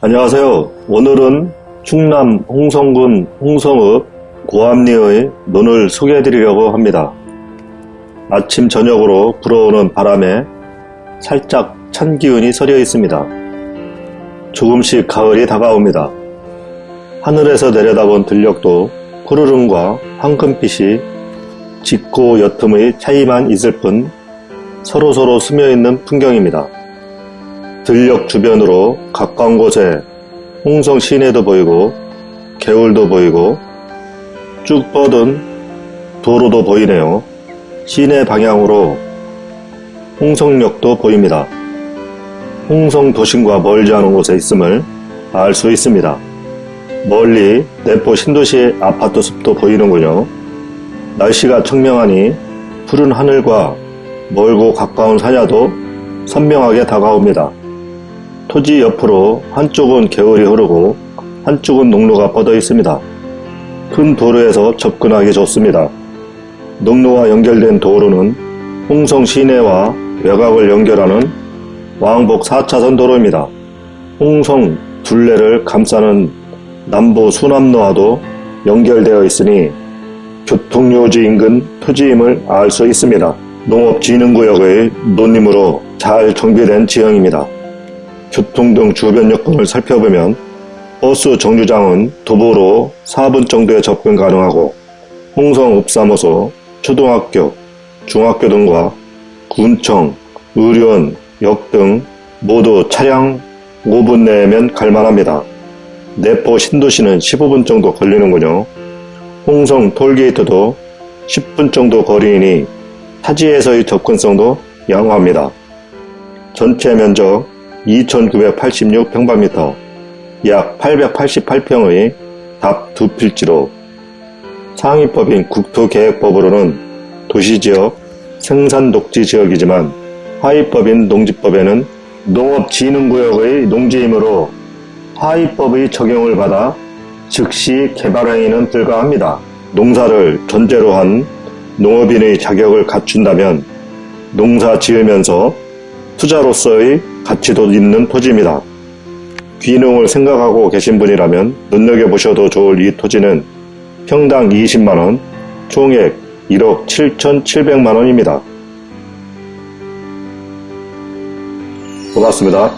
안녕하세요. 오늘은 충남 홍성군 홍성읍 고암리의 논을 소개해 드리려고 합니다. 아침 저녁으로 불어오는 바람에 살짝 찬 기운이 서려 있습니다. 조금씩 가을이 다가옵니다. 하늘에서 내려다본 들녘도 푸르름과 황금빛이 짙고 옅음의 차이만 있을 뿐 서로서로 스며있는 풍경입니다. 들녘 주변으로 가까운 곳에 홍성 시내도 보이고 개울도 보이고 쭉 뻗은 도로도 보이네요. 시내 방향으로 홍성역도 보입니다. 홍성 도심과 멀지 않은 곳에 있음을 알 수 있습니다. 멀리 내포 신도시 아파트 숲도 보이는군요. 날씨가 청명하니 푸른 하늘과 멀고 가까운 산야도 선명하게 다가옵니다. 토지 옆으로 한쪽은 개울이 흐르고 한쪽은 농로가 뻗어 있습니다. 큰 도로에서 접근하기 좋습니다. 농로와 연결된 도로는 홍성 시내와 외곽을 연결하는 왕복 4차선 도로입니다. 홍성 둘레를 감싸는 남부 수남로와도 연결되어 있으니 교통요지 인근 토지임을 알 수 있습니다. 농업진흥구역의 논림으로 잘 정비된 지형입니다. 교통 등 주변 여건을 살펴보면 버스 정류장은 도보로 4분 정도에 접근 가능하고 홍성 읍사무소, 초등학교, 중학교 등과 군청, 의료원, 역 등 모두 차량 5분 내면 갈만합니다. 내포 신도시는 15분 정도 걸리는군요. 홍성 톨게이트도 10분 정도 거리이니 타지에서의 접근성도 양호합니다. 전체 면적 2986평방미터, 약 888평의 답 두 필지로 상위법인 국토계획법으로는 도시지역 생산독지지역이지만 하위법인 농지법에는 농업진흥구역의 농지이므로 하위법의 적용을 받아 즉시 개발 행위는 불가합니다. 농사를 전제로 한 농업인의 자격을 갖춘다면 농사 지으면서 투자로서의 가치도 있는 토지입니다. 귀농을 생각하고 계신 분이라면 눈여겨보셔도 좋을 이 토지는 평당 20만원, 총액 1억 7,700만원입니다. 고맙습니다.